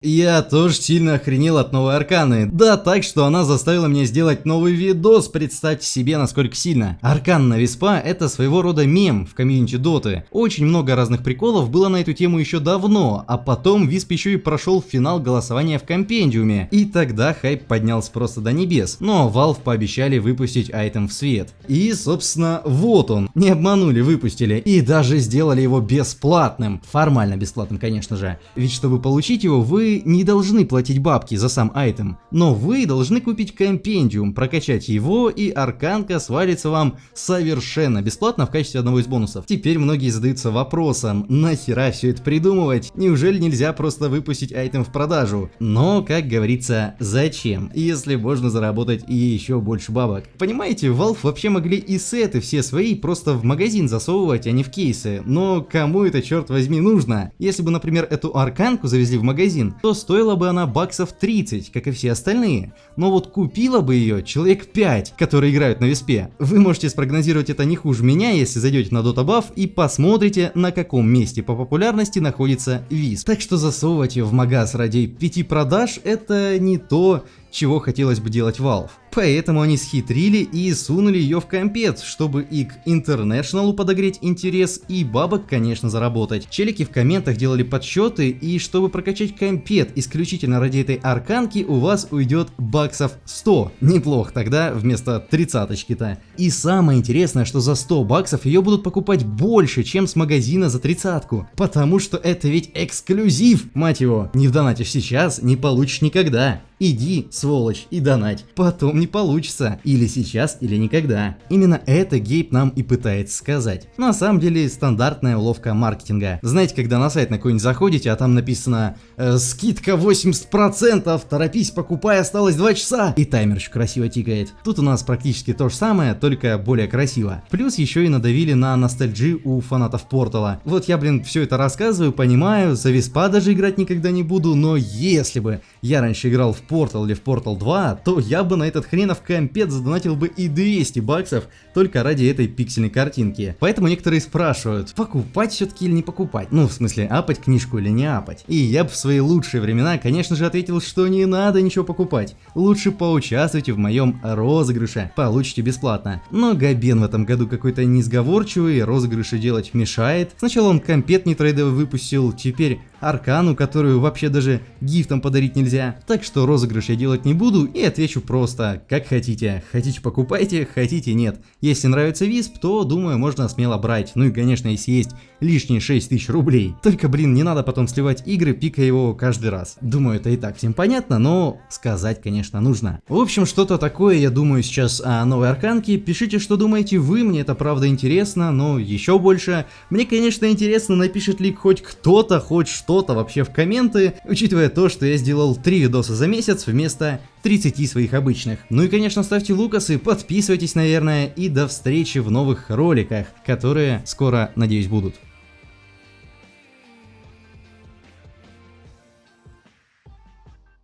Я тоже сильно охренел от новой арканы. Да так, что она заставила меня сделать новый видос, представьте себе насколько сильно. Аркан на Виспа это своего рода мем в комьюнити Доты. Очень много разных приколов было на эту тему еще давно, а потом Висп еще и прошел финал голосования в компендиуме. И тогда хайп поднялся просто до небес. Но Valve пообещали выпустить item в свет. И собственно вот он. Не обманули, выпустили. И даже сделали его бесплатным. Формально бесплатным конечно же. Ведь чтобы получить его вы не должны платить бабки за сам item, но вы должны купить компендиум, прокачать его и арканка свалится вам совершенно бесплатно в качестве одного из бонусов. Теперь многие задаются вопросом, нахера все это придумывать? Неужели нельзя просто выпустить айтем в продажу? Но, как говорится, зачем, если можно заработать и еще больше бабок? Понимаете, Valve вообще могли и сеты все свои просто в магазин засовывать, а не в кейсы, но кому это черт возьми нужно? Если бы, например, эту арканку завезли в магазин, то стоила бы она баксов 30, как и все остальные. Но вот купила бы ее человек 5, которые играют на виспе. Вы можете спрогнозировать это не хуже меня, если зайдете на Dota Buff и посмотрите, на каком месте по популярности находится висп. Так что засовывать ее в магаз ради 5 продаж это не то, чего хотелось бы делать Valve. Поэтому они схитрили и сунули ее в компет, чтобы и к International подогреть интерес, и бабок, конечно, заработать. Челики в комментах делали подсчеты, и чтобы прокачать компет исключительно ради этой арканки, у вас уйдет баксов 100. Неплохо тогда, вместо тридцаточки-то. И самое интересное, что за 100 баксов ее будут покупать больше, чем с магазина за тридцатку. Потому что это ведь эксклюзив, мать его. Не вдонатишь сейчас, не получишь никогда. Иди, сволочь, и донать. Потом не получится. Или сейчас, или никогда. Именно это Гейб нам и пытается сказать. На самом деле, стандартная уловка маркетинга. Знаете, когда на сайт на какой-нибудь заходите, а там написано э, «Скидка 80%, торопись, покупай, осталось 2 часа». И таймер еще красиво тикает. Тут у нас практически то же самое, только более красиво. Плюс еще и надавили на ностальджи у фанатов Портала. Вот я, блин, все это рассказываю, понимаю, за Виспа даже играть никогда не буду, но если бы я раньше играл в Portal или в Portal 2, то я бы на этот хренов компет задонатил бы и 200 баксов только ради этой пиксельной картинки. Поэтому некоторые спрашивают, покупать все-таки или не покупать? Ну, в смысле, апать книжку или не апать? И я бы в свои лучшие времена, конечно же, ответил, что не надо ничего покупать. Лучше поучаствуйте в моем розыгрыше, получите бесплатно. Но Габен в этом году какой-то несговорчивый, розыгрыши делать мешает. Сначала он компет не трейдовый выпустил, теперь аркану, которую вообще даже гифтом подарить нельзя. Так что розыгрыш я делать не буду и отвечу просто, как хотите. Хотите покупайте, хотите нет. Если нравится висп, то думаю можно смело брать. Ну и конечно если есть лишние 6000 рублей. Только блин не надо потом сливать игры, пикая его каждый раз. Думаю это и так всем понятно, но сказать конечно нужно. В общем что-то такое я думаю сейчас о новой арканке. Пишите что думаете вы, мне это правда интересно, но еще больше. Мне конечно интересно напишет ли хоть кто-то хоть что-то вообще в комменты, учитывая то, что я сделал 3 видоса за месяц вместо 30 своих обычных. Ну и конечно ставьте лукасы, подписывайтесь наверное и до встречи в новых роликах, которые скоро надеюсь будут.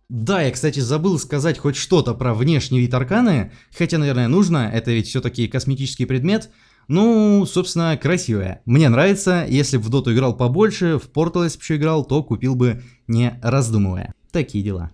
Да, я, кстати, забыл сказать хоть что-то про внешний вид арканы, хотя, наверное, нужно, это ведь все-таки косметический предмет. Ну, собственно, красивая. Мне нравится, если бы в доту играл побольше, в Portal если бы еще играл, то купил бы не раздумывая. Такие дела.